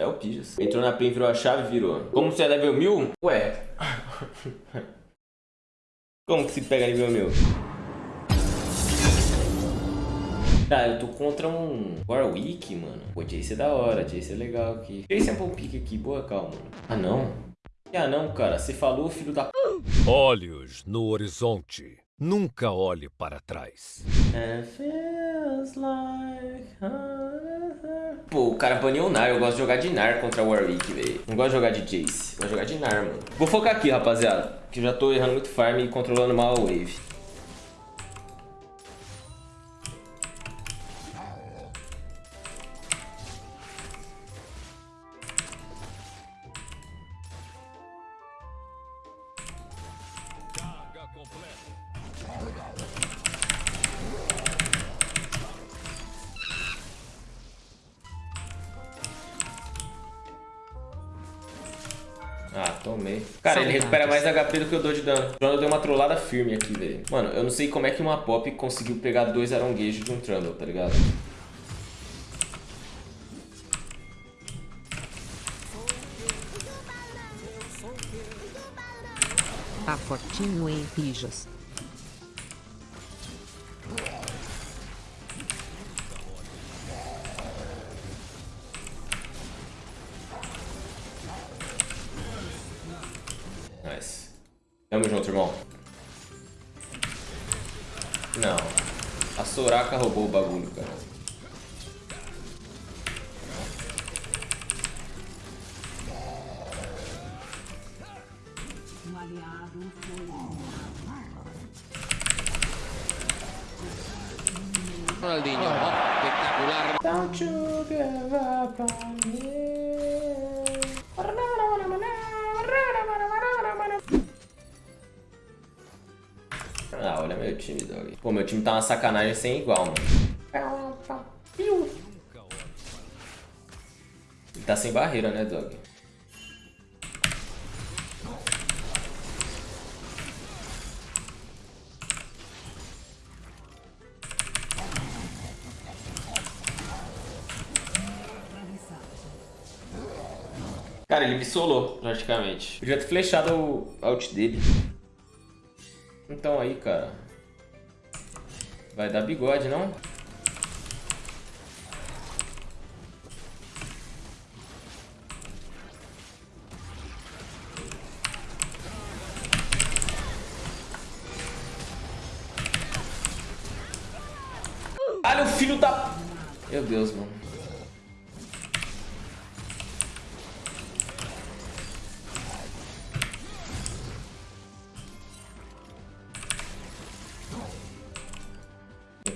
É o Pijas. Entrou na PEN, virou a chave, virou. Como você é level 1000? Ué. Como que se pega nível 1000? Tá, eu tô contra um Warwick, mano. Pô, Jace é da hora, Jace é legal aqui. Jace é um pique aqui, boa, calma. Ah, não? Ah, não, cara. Você falou, filho da... Olhos no horizonte. Nunca olhe para trás. Pô, o cara baniu o Nar. Eu gosto de jogar de Nar contra o Warwick, velho. Não gosto de jogar de Jace. De jogar de Nar, mano. Vou focar aqui, rapaziada. Que eu já tô errando muito farm e controlando mal a wave. Ah, tomei. Cara, ele recupera mais HP do que eu dou de dano. O Trundle deu uma trollada firme aqui, velho. Mano, eu não sei como é que uma Pop conseguiu pegar dois aronguejos de um Trundle, tá ligado? Tá fortinho em pijas. Não. A Soraka roubou o bagulho, cara. Ronaldinho, ó, espectacular. Don't you give up on me. Ah, olha meu time, dog. Pô, meu time tá uma sacanagem sem igual, mano. Ele tá sem barreira, né, dog? Cara, ele me solou, praticamente. Podia ter flechado o ult dele. Então aí, cara. Vai dar bigode, não? Olha o filho da... Meu Deus, mano.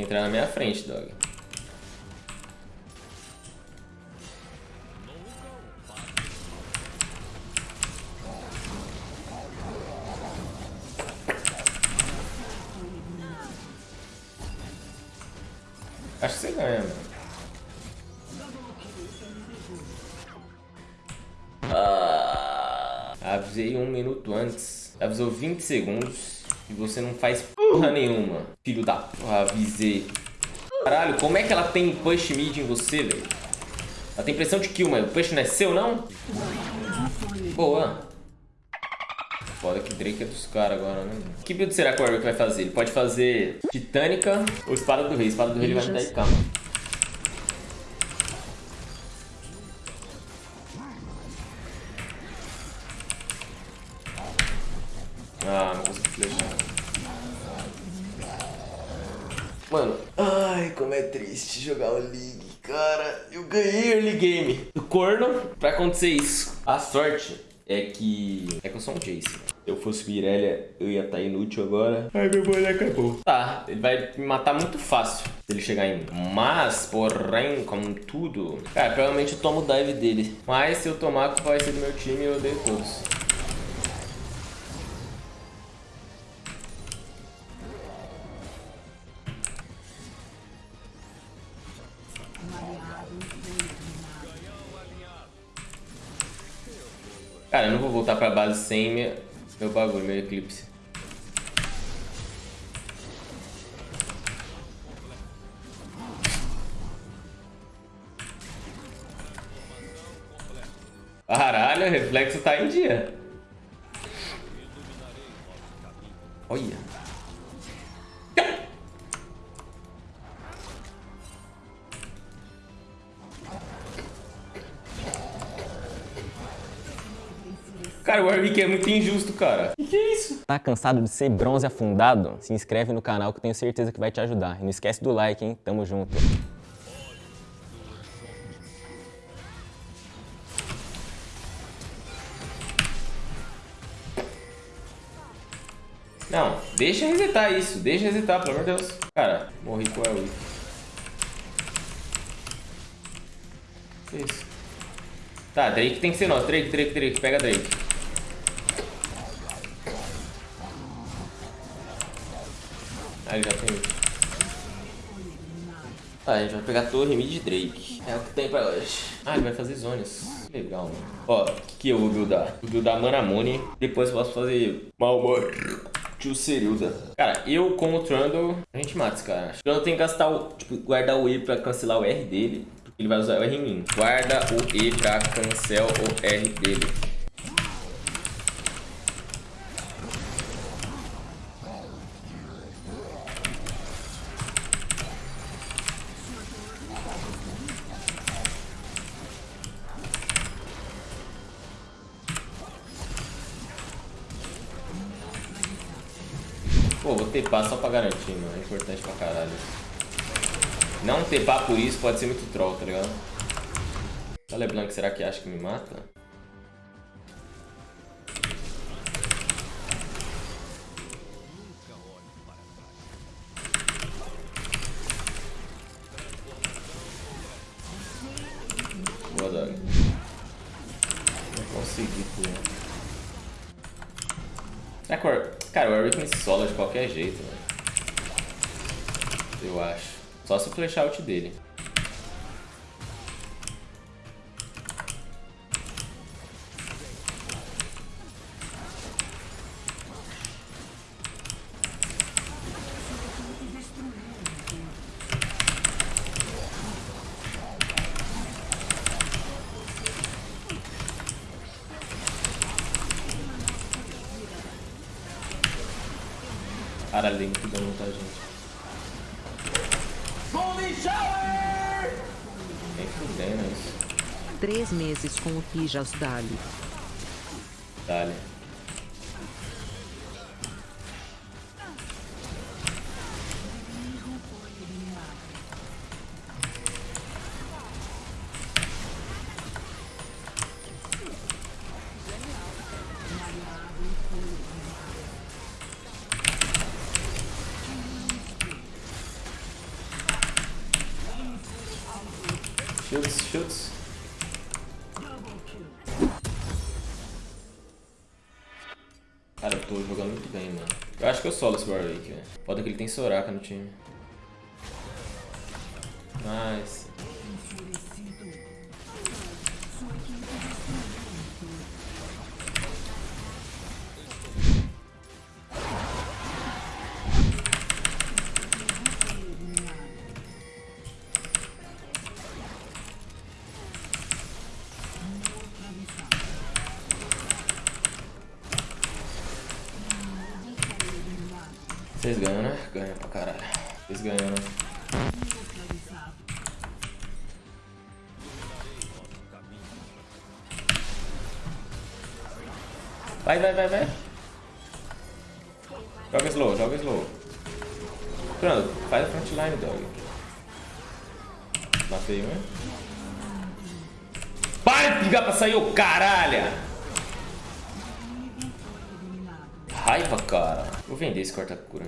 Que entrar na minha frente, dog. Acho que você ganha, mano. Ah, avisei um minuto antes. Avisou 20 segundos. E você não faz porra nenhuma. Filho da... Avisei. Caralho, como é que ela tem push mid em você, velho? Ela tem pressão de kill, mas o push não é seu, não? Boa. Foda que Drake é dos caras agora, né? Que build será que o Warwick vai fazer? Ele pode fazer Titânica ou Espada do Rei. Espada do Rei ele vai me dar IK, mano. Corno pra acontecer isso. A sorte é que... É que eu sou um Jace. Se eu fosse Mirelia, eu ia estar inútil agora. Ai, meu boneco acabou. Tá, ele vai me matar muito fácil se ele chegar em mim. Mas, porém, como tudo... Cara, provavelmente eu tomo o dive dele. Mas se eu tomar, vai ser do meu time e eu odeio todos. Cara, eu não vou voltar pra base sem meu, meu bagulho, meu eclipse. Caralho, o reflexo tá em dia. Olha. Cara, o Warwick é muito injusto, cara. Que que é isso? Tá cansado de ser bronze afundado? Se inscreve no canal que eu tenho certeza que vai te ajudar. E não esquece do like, hein? Tamo junto. Não, deixa resetar isso. Deixa resetar, pelo amor de Deus. Cara, morri com o Warwick. Que isso? Tá, Drake tem que ser nosso. Drake, Drake, Drake. Pega Drake. Ele já tem. Tá, a gente vai pegar torre mid Drake. É o que tem pra hoje. Ah, ele vai fazer zones. Legal, mano. Ó, o que, que eu vou buildar? Vou buildar Manamune. Depois eu posso fazer Malmor. Tio Cerilda. Cara, eu com o Trundle, a gente mata esse cara. O Trundle tem que gastar o, tipo, guardar o E pra cancelar o R dele. Porque ele vai usar o R em mim. Guarda o E pra cancelar o R dele. Pô, vou tepar só pra garantir, mano. É importante pra caralho. Não tepar por isso pode ser muito troll, tá ligado? A LeBlanc, será que acha que me mata? Será que o. Cara, o Warwick me sola de qualquer jeito, velho. Eu acho. Só se o flash out dele. Caralho, dei muito dano, tá, gente? Nem fudendo isso. Três meses com o Pijas Dali. Dale. Shields, shields. Cara, eu tô jogando muito bem, mano. Eu acho que eu solo esse Warwick, velho. Foda que ele tem Soraka no time. Nice. Vocês ganham, né? Ganham pra caralho. Vocês ganham, né? Vai, vai, vai, vai. Joga slow, joga slow. Pronto, faz a frontline, dog. Matei um. Para de ligar pra sair, ô caralho! Raiva, cara. Vou vender esse corta-cura.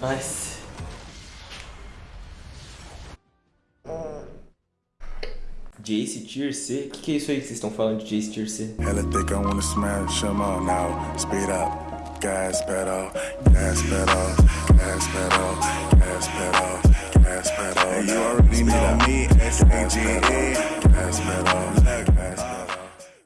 Nice. Jace Tier C? O que, que é isso aí que vocês estão falando de Jace Tier C? Hella think I wanna smash them all now. Speed up. Gas pedal, gas pedal, gas pedal, gas pedal gas pedal. Hey, you already know me, S-A-G-E. Gas pedal,